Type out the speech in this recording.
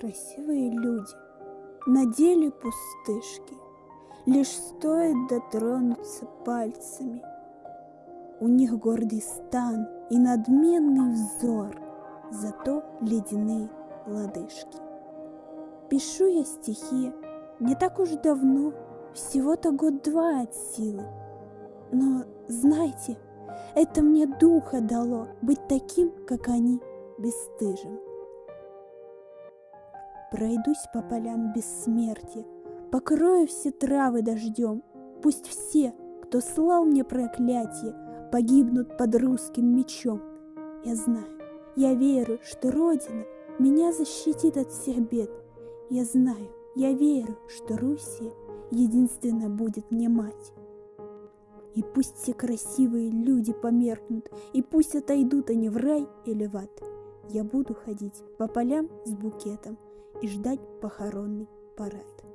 красивые люди, на деле пустышки, Лишь стоит дотронуться пальцами. У них гордый стан и надменный взор, Зато ледяные лодыжки. Пишу я стихи не так уж давно, Всего-то год-два от силы. Но, знаете, это мне духа дало Быть таким, как они, бесстыжим. Пройдусь по полям бессмертия, Покрою все травы дождем, Пусть все, кто слал мне проклятие, Погибнут под русским мечом. Я знаю, я верю, что Родина Меня защитит от всех бед. Я знаю, я верю, что Руссия Единственно будет мне мать. И пусть все красивые люди померкнут, И пусть отойдут они в рай или в ад, Я буду ходить по полям с букетом И ждать похоронный парад.